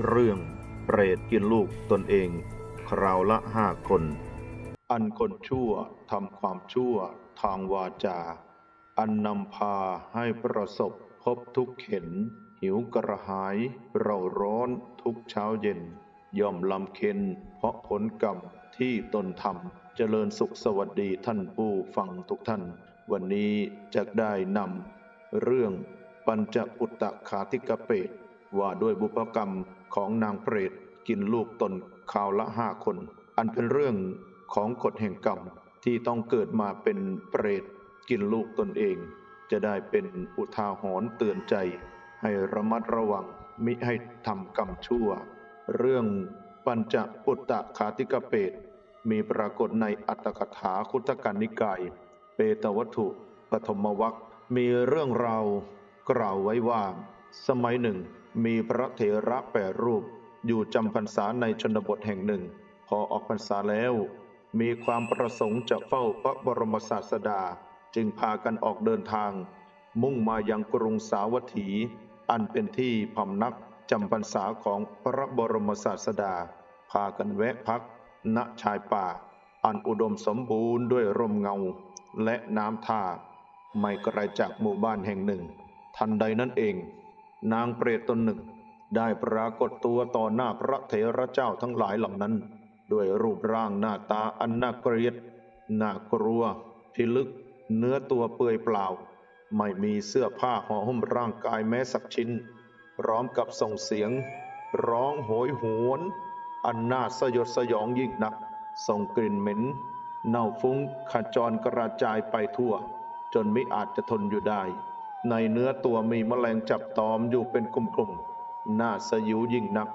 เรื่องเปรตกินลูกตนเอง คราวละห้าคน อันคนชั่วทำความชั่วทางวาจา อันนำพาให้ประสบพบทุกข์เข็น หิวกระหายเราร้อนทุกเช้าเย็น ย่อมลำเค็นเพราะผลกรรมที่ตนทำเจริญสุขสวัสดีท่านผู้ฟังทุกท่าน วันนี้จะได้นำเรื่องปัญจปุตตะขาธิกเปตว่าด้วยบุพกรรม ของนางเปรตกินลูกตนคราวละห้าคน อันเป็นเรื่องของกฎแห่งกรรมที่ต้องเกิดมาเป็นเปรตกินลูกตนเอง จะได้เป็นอุทาหรณ์เตือนใจ ให้ระมัดระวังมิให้ทำกรรมชั่ว เรื่องปัญจปุตตะขาติกเปตมีปรากฏในอัตถกถาคุตกันนิกาย เปตวัตถุปฐมวัคมีเรื่องราวกล่าวไว้ว่า สมัยหนึ่ง มีพระเถระแปดรูป อยู่จำพรรษาในชนบทแห่งหนึ่ง พอออกพรรษาแล้ว มีความประสงค์จะเฝ้าพระบรมศาสดา จึงพากันออกเดินทาง มุ่งมายังกรุงสาวัตถี อันเป็นที่พำนักจำพรรษาของพระบรมศาสดา พากันแวะพัก ณชายป่า อันอุดมสมบูรณ์ด้วยร่มเงา และน้ำท่า ไม่ไกลจากหมู่บ้านแห่งหนึ่ง ทันใดนั้นเอง นางเปรตตนหนึ่ง ได้ปรากฏตัวต่อหน้าพระเถระเจ้าทั้งหลายเหล่านั้น ด้วยรูปร่างหน้าตาอันน่าเกลียดน่ากลัวพิลึก เนื้อตัวเปื่อยเปล่า ไม่มีเสื้อผ้าห่อหุ้มร่างกายแม้สักชิ้น พร้อมกับส่งเสียง ร้องโหยหวน อันน่าสยดสยองยิ่งนัก ส่งกลิ่นเหม็น เน่าฟุ้งขจรกระจายไปทั่ว จนไม่อาจจะทนอยู่ได้ ในเนื้อตัวมีแมลงจับตอมอยู่เป็นกลุ่มๆ น่าสยิวยิ่งนัก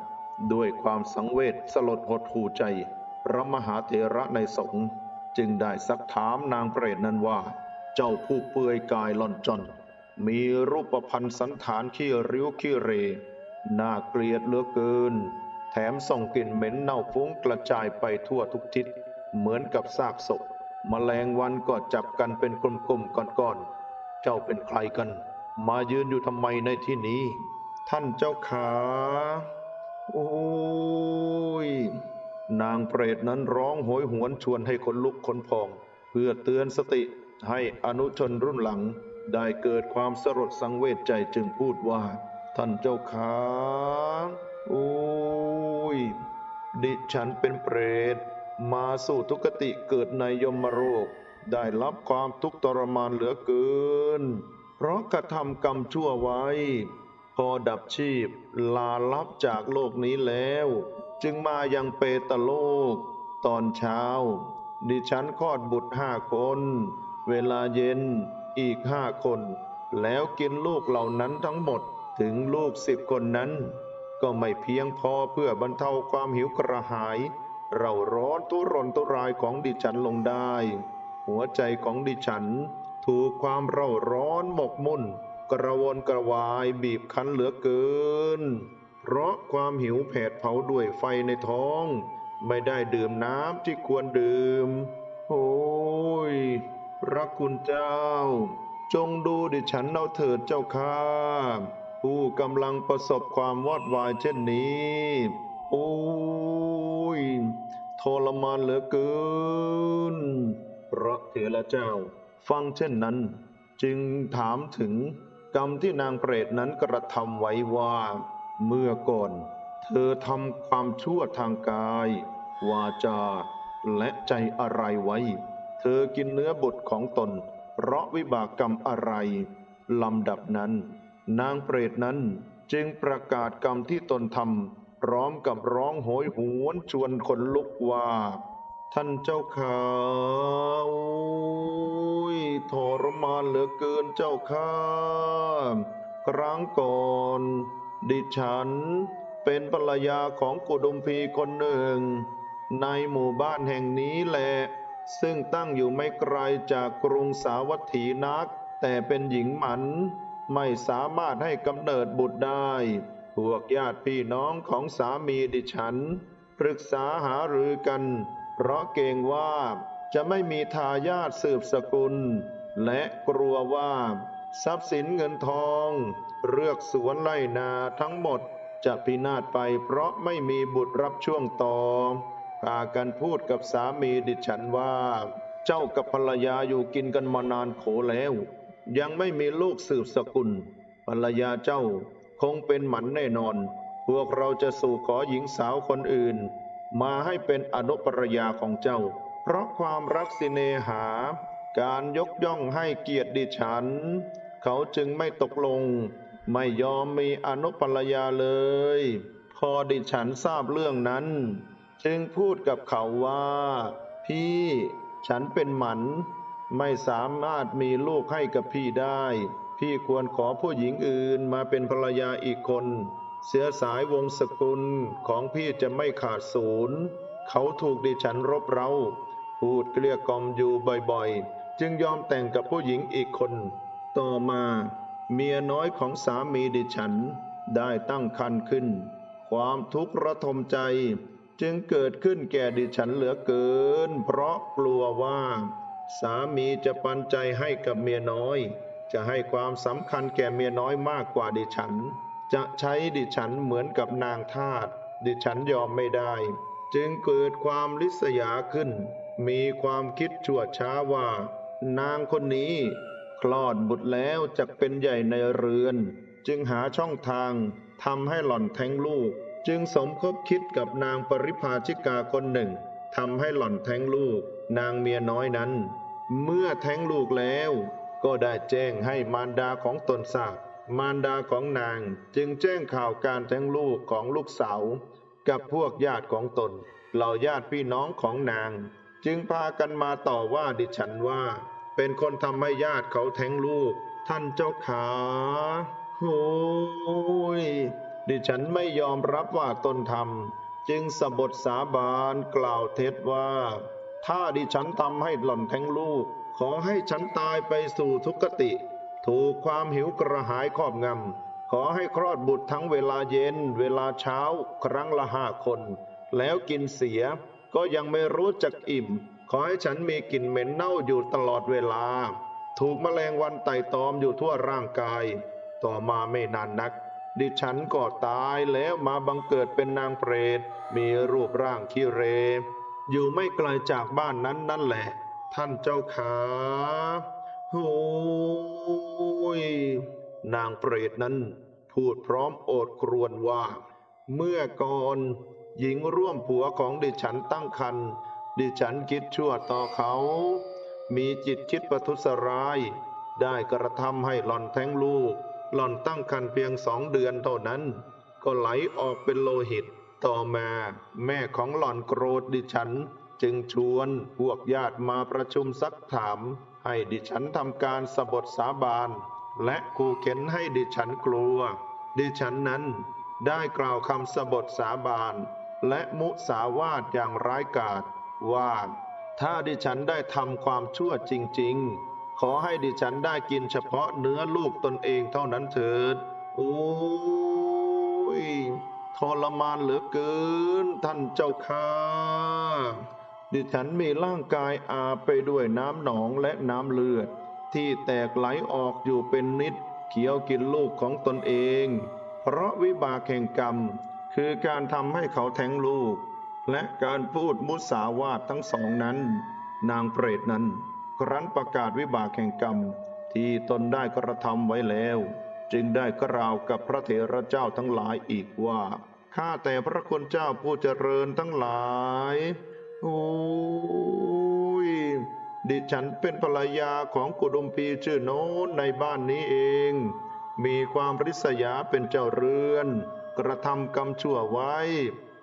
ด้วยความสังเวชสลดหดหูใจ พระมหาเถระในสงฆ์จึงได้ซักถามนางเปรตนั้นว่า เจ้าผู้เปื่อยกายหล่อนจน มีรูปพันธ์สันฐานขี้ริ้วขี้เร น่าเกลียดเหลือเกิน แถมส่งกลิ่นเหม็นเน่าฟุ้งกระจายไปทั่วทุกทิศ เหมือนกับซากศพแมลงวันก็จับกันเป็นกลุ่มๆก้อนๆ จ้าเป็นใครกัน มายืนอยู่ทำไมในที่นี้ ท่านเจ้าขา โอ้ย นางเปรตนั้นร้องโหยหวนชวนให้คนลุกคนพอง เพื่อเตือนสติให้อนุชนรุ่นหลัง ได้เกิดความสลดสังเวชใจจึงพูดว่า ท่านเจ้าขาโอ้ย ดิฉันเป็นเปรต มาสู่ทุกติเกิดในยมโรก ได้รับความทุกข์ทรมานเหลือเกิน เพราะกระทำกรรมชั่วไว้ พอดับชีพลาลับจากโลกนี้แล้ว จึงมายังเปตโลก ตอนเช้า ดิฉันคลอดบุตรห้าคน เวลาเย็นอีกห้าคน แล้วกินลูกเหล่านั้นทั้งหมดถึงลูกสิบคนนั้น ก็ไม่เพียงพอเพื่อบรรเทาความหิวกระหาย เราร้อนทุรนทุรายของดิฉันลงได้ หัวใจของดิฉัน ถูกความเร่าร้อนหมกมุ่น กระวนกระวายบีบคั้นเหลือเกิน เพราะความหิวแผดเผาด้วยไฟในท้อง ไม่ได้ดื่มน้ำที่ควรดื่ม โอ้ย พระคุณเจ้า จงดูดิฉันเอาเถิดเจ้าข้าผู้กำลังประสบความวอดวายเช่นนี้ โอ้ยทรมานเหลือเกิน พระเถระเจ้า ฟังเช่นนั้น จึงถามถึงกรรมที่นางเปรตนั้นกระทำไว้ว่า เมื่อก่อน เธอทำความชั่วทางกาย วาจา และใจอะไรไว้ เธอกินเนื้อบุตรของตน เพราะวิบากกรรมอะไรลำดับนั้น นางเปรตนั้นจึงประกาศกรรมที่ตนทำพร้อมกับร้องโหยหวนชวนคนลุกว่า ท่านเจ้าขาโอ้ยทรมานเหลือเกินเจ้าข้าครั้งก่อน ดิฉันเป็นภรรยาของกุดุมพีคนหนึ่ง ในหมู่บ้านแห่งนี้แหละ ซึ่งตั้งอยู่ไม่ไกลจากกรุงสาวัตถีนัก แต่เป็นหญิงหมัน ไม่สามารถให้กำเนิดบุตรได้ พวกญาติพี่น้องของสามีดิฉัน ปรึกษาหารือกัน เพราะเกรงว่าจะไม่มีทายาทสืบสกุล และกลัวว่า ทรัพย์สินเงินทองเรือกสวนไร่นาทั้งหมดจะพินาศไปเพราะไม่มีบุตรรับช่วงต่อพากันพูดกับสามีดิฉันว่า เจ้ากับภรรยาอยู่กินกันมานานโขแล้ว ยังไม่มีลูกสืบสกุล ภรรยาเจ้าคงเป็นหมันแน่นอน พวกเราจะสู่ขอหญิงสาวคนอื่น มาให้เป็นอนุปรยาของเจ้า เพราะความรักสิเนหา การยกย่องให้เกียรติดิฉัน เขาจึงไม่ตกลง ไม่ยอมมีอนุปรยาเลย พอดิฉันทราบเรื่องนั้น จึงพูดกับเขาว่า พี่ ฉันเป็นหมัน ไม่สามารถมีลูกให้กับพี่ได้ พี่ควรขอผู้หญิงอื่นมาเป็นภรรยาอีกคน เสียสายวงศ์สกุลของพี่จะไม่ขาดศูนย์เขาถูกดิฉันรบเร้า พูดเกลี้ยกล่อมอยู่บ่อยๆ จึงยอมแต่งกับผู้หญิงอีกคน ต่อมา เมียน้อยของสามีดิฉันได้ตั้งครรภ์ขึ้น ความทุกข์ระทมใจจึงเกิดขึ้นแก่ดิฉันเหลือเกิน เพราะกลัวว่า สามีจะปันใจให้กับเมียน้อย จะให้ความสำคัญแก่เมียน้อยมากกว่าดิฉัน จะใช้ดิฉันเหมือนกับนางทาสดิฉันยอมไม่ได้ จึงเกิดความลิษยาขึ้น มีความคิดชั่วช้าว่า นางคนนี้ คลอดบุตรแล้วจะเป็นใหญ่ในเรือน จึงหาช่องทางทำให้หล่อนแท้งลูก จึงสมคบคิดกับนางปริภาชิกาคนหนึ่งทำให้หล่อนแท้งลูก นางเมียน้อยนั้น เมื่อแท้งลูกแล้ว ก็ได้แจ้งให้มารดาของตนทราบ มารดาของนางจึงแจ้งข่าวการแท้งลูกของลูกสาวกับพวกญาติของตน เหล่าญาติพี่น้องของนาง จึงพากันมาต่อว่าดิฉันว่า เป็นคนทำให้ญาติเขาแท้งลูก ท่านเจ้าขาโอ้ยดิฉันไม่ยอมรับว่าตนทำจึงสะบทสาบานกล่าวเท็จว่า ถ้าดิฉันทำให้หล่อนแท้งลูก ขอให้ฉันตายไปสู่ทุกขติ ถูกความหิวกระหายครอบงำ ขอให้คลอดบุตรทั้งเวลาเย็น เวลาเช้า ครั้งละห้าคน แล้วกินเสีย ก็ยังไม่รู้จักอิ่ม ขอให้ฉันมีกลิ่นเหม็นเน่าอยู่ตลอดเวลา ถูกแมลงวันไต่ตอมอยู่ทั่วร่างกาย ต่อมาไม่นานนัก ดิฉันก็ตายแล้วมาบังเกิดเป็นนางเปรต มีรูปร่างขี้เร อยู่ไม่ไกลจากบ้านนั้นนั่นแหละ ท่านเจ้าขา โอ้ยนางเปรตนั้น พูดพร้อมโอดครวญว่า เมื่อก่อนหญิงร่วมผัวของดิฉันตั้งครรภ์ดิฉันคิดชั่วต่อเขา มีจิตคิดประทุษร้าย ได้กระทำให้หล่อนแท้งลูก หล่อนตั้งครรภ์เพียงสองเดือนเท่านั้น ก็ไหลออกเป็นโลหิต ต่อมาแม่ของหล่อนโกรธดิฉัน จึงชวนพวกญาติมาประชุมซักถาม ให้ดิฉันทำการสบทสาบานและขู่เข็นให้ดิฉันกลัว ดิฉันนั้นได้กล่าวคำสบทสาบานและมุสาวาทอย่างร้ายกาจว่าถ้าดิฉันได้ทำความชั่วจริง ๆ ขอให้ดิฉันได้กินเฉพาะเนื้อลูกตนเองเท่านั้นเถิด โอ้ยทรมานเหลือเกินท่านเจ้าค่ะ ดิฉันมีร่างกายอาไปด้วยน้ำหนองและน้ำเลือด ที่แตกไหลออกอยู่เป็นนิดเขียวกินลูกของตนเอง เพราะวิบากแห่งกรรม คือการทำให้เขาแทงลูก และการพูดมุสาวาททั้งสองนั้น นางเปรตนั้น ครั้นประกาศวิบากแห่งกรรม ที่ตนได้กระทำไว้แล้ว จึงได้กล่าวกับพระเถระเจ้าทั้งหลายอีกว่าข้าแต่พระคุณเจ้าผู้เจริญทั้งหลาย โอ้ย ดิฉันเป็นภรรยาของกุดุมพีชื่อโน้นในบ้านนี้เอง มีความริษยาเป็นเจ้าเรือน กระทำกรรมชั่วไว้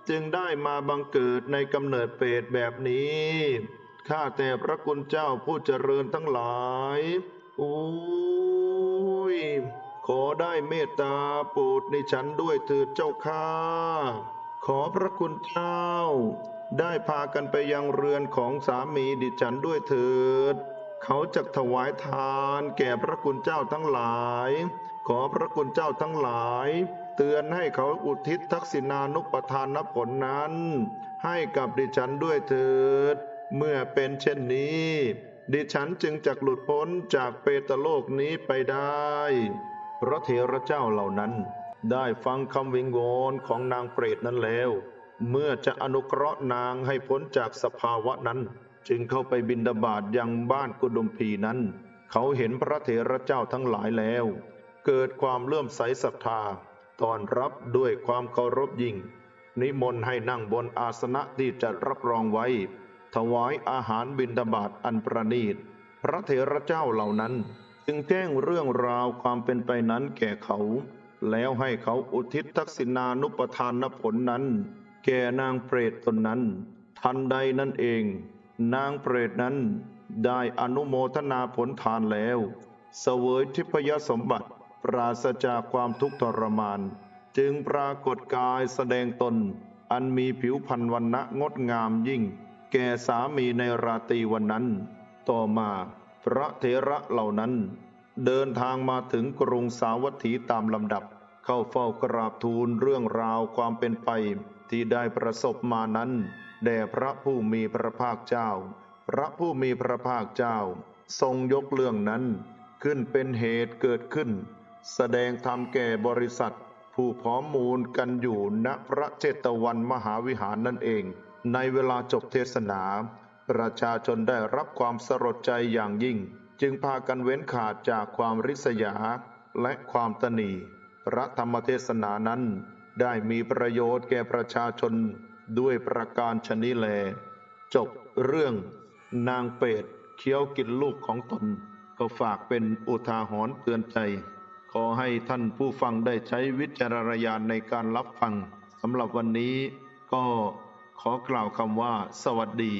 จึงได้มาบังเกิดในกำเนิดเปรตแบบนี้ ข้าแต่พระคุณเจ้าผู้เจริญทั้งหลายโอ้ย ขอได้เมตตาโปรดในฉันด้วยเถิดเจ้าข้า ขอพระคุณเจ้า ได้พากันไปยังเรือนของสามีดิฉันด้วยเถิด เขาจะถวายทานแก่พระคุณเจ้าทั้งหลาย ขอพระคุณเจ้าทั้งหลาย เตือนให้เขาอุทิศทักษิณานุปทานผลนั้น ให้กับดิฉันด้วยเถิด เมื่อเป็นเช่นนี้ ดิฉันจึงจะหลุดพ้นจากเปตโลกนี้ไปได้ พระเถระเจ้าเหล่านั้นได้ฟังคำวิงวอนของนางเปรตนั้นแล้ว เมื่อจะอนุเคราะห์นางให้พ้นจากสภาวะนั้น จึงเข้าไปบินดาบาตยังบ้านกุดุมพีนั้น เขาเห็นพระเถระเจ้าทั้งหลายแล้ว เกิดความเลื่อมใสศรัทธาตอนรับด้วยความเคารพยิ่ง นิมนต์ให้นั่งบนอาสนะที่จัดรับรองไว้ ถวายอาหารบิณฑบาตอันประณีต พระเถระเจ้าเหล่านั้น จึงแจ้งเรื่องราวความเป็นไปนั้นแก่เขา แล้วให้เขาอุทิศทักษิณานุปทานผลนั้น แก่นางเปรตตนนั้น ทันใดนั่นเอง นางเปรตนั้นได้อนุโมทนาผลทานแล้วเสวยทิพยสมบัติปราศจากความทุกข์ทรมาน จึงปรากฏกายแสดงตน อันมีผิวพรรณวันณะงดงามยิ่ง แก่สามีในราตรีวันนั้น ต่อมาพระเถระเหล่านั้น เดินทางมาถึงกรุงสาวัตถีตามลำดับ เข้าเฝ้ากราบทูลเรื่องราวความเป็นไป ที่ได้ประสบมานั้น แด่พระผู้มีพระภาคเจ้า พระผู้มีพระภาคเจ้า ทรงยกเรื่องนั้น ขึ้นเป็นเหตุเกิดขึ้น แสดงธรรมแก่บริษัท ผู้พร้อมมูลกันอยู่ณพระเจตวันมหาวิหารนั่นเอง ในเวลาจบเทศนา ประชาชนได้รับความสลดใจอย่างยิ่ง จึงพากันเว้นขาดจากความริษยาและความตนีพระธรรมเทศนานั้น ได้มีประโยชน์แก่ประชาชนด้วยประการชนิแล จบเรื่องนางเป็ดเคี้ยวกินลูกของตน ก็ฝากเป็นอุทาหรณ์เตือนใจ ขอให้ท่านผู้ฟังได้ใช้วิจารณญาณในการรับฟังสำหรับวันนี้ก็ขอกล่าวคำว่าสวัสดี